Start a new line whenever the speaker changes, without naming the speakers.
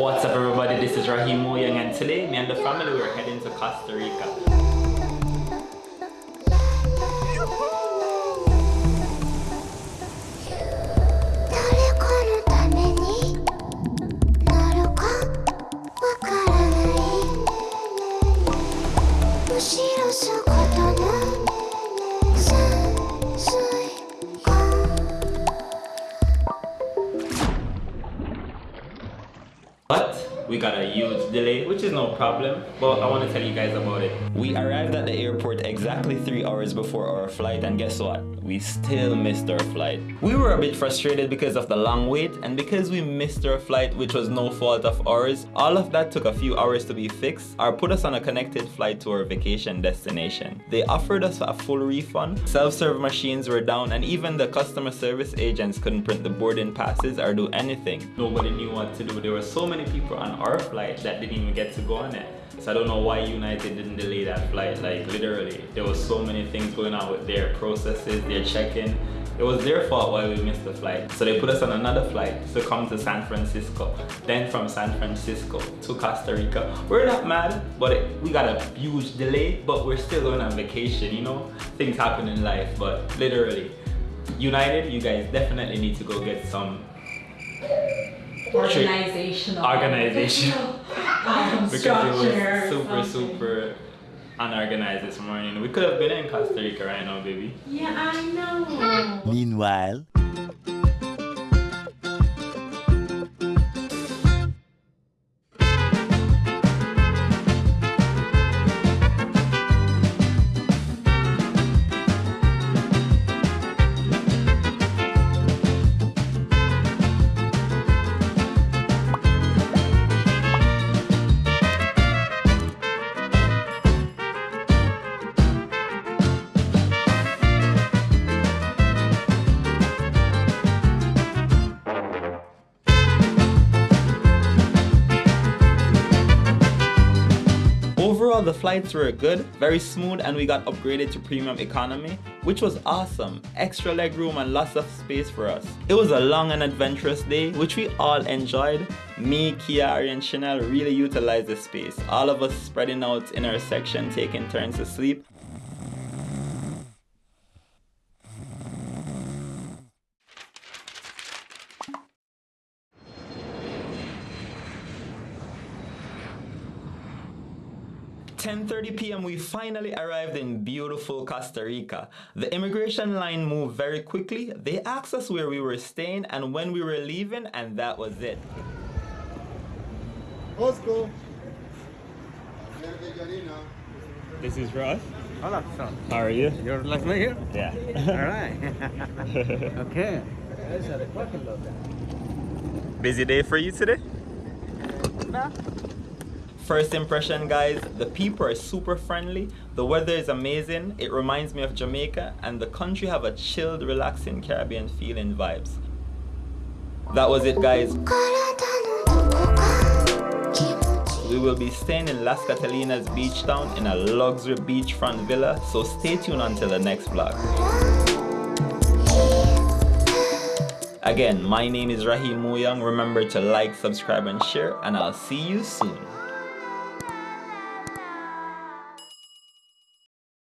What's up everybody, this is Raheem Young and today me and the family we're heading to Costa Rica. But we got a huge delay which is no problem but i want to tell you guys about it. We arrived at the airport exactly three hours before our flight and guess what? We still missed our flight. We were a bit frustrated because of the long wait and because we missed our flight which was no fault of ours all of that took a few hours to be fixed or put us on a connected flight to our vacation destination. They offered us a full refund. Self-serve machines were down and even the customer service agents couldn't print the boarding passes or do anything. Nobody knew what to do. There were so many people on our flight that didn't even get to go on it. So I don't know why United didn't delay that flight. Like literally, there was so many things going on with their processes, their check-in. It was their fault why we missed the flight. So they put us on another flight to come to San Francisco. Then from San Francisco to Costa Rica. We're not mad, but it, we got a huge delay, but we're still going on vacation, you know? Things happen in life, but literally. United, you guys definitely need to go get some
organizational.
Organizational.
Um,
because it was super super unorganized this morning. We could have been in costa rica right now baby.
Yeah i know.
Meanwhile
overall the flights were good very smooth and we got upgraded to premium economy which was awesome. Extra leg room and lots of space for us. It was a long and adventurous day which we all enjoyed. Me kiari and chanel really utilized the space. All of us spreading out in our section taking turns to sleep 10.30 p.m. we finally arrived in beautiful Costa Rica. The immigration line moved very quickly. They asked us where we were staying and when we were leaving and that was it.
Osco.
This is Ross.
Hola, son.
How are you?
You're like me here?
Yeah.
All right. okay.
Busy day for you today?
Nah.
First impression guys, the people are super friendly, the weather is amazing, it reminds me of Jamaica and the country have a chilled, relaxing Caribbean feeling vibes. That was it guys. We will be staying in Las Catalinas beach town in a luxury beachfront villa, so stay tuned until the next vlog. Again, my name is Raheem Muyang. Remember to like, subscribe and share and I'll see you soon.